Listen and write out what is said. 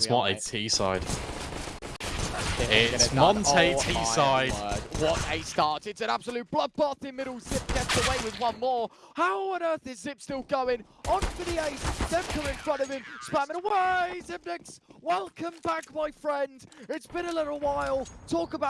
It's Monte T side. It's. Monte T side. What a start. It's an absolute bloodbath in middle. Zip gets away with one more. How on earth is Zip still going? On for the ace. Zemka in front of him. Spamming away. Zipnix, welcome back, my friend. It's been a little while. Talk about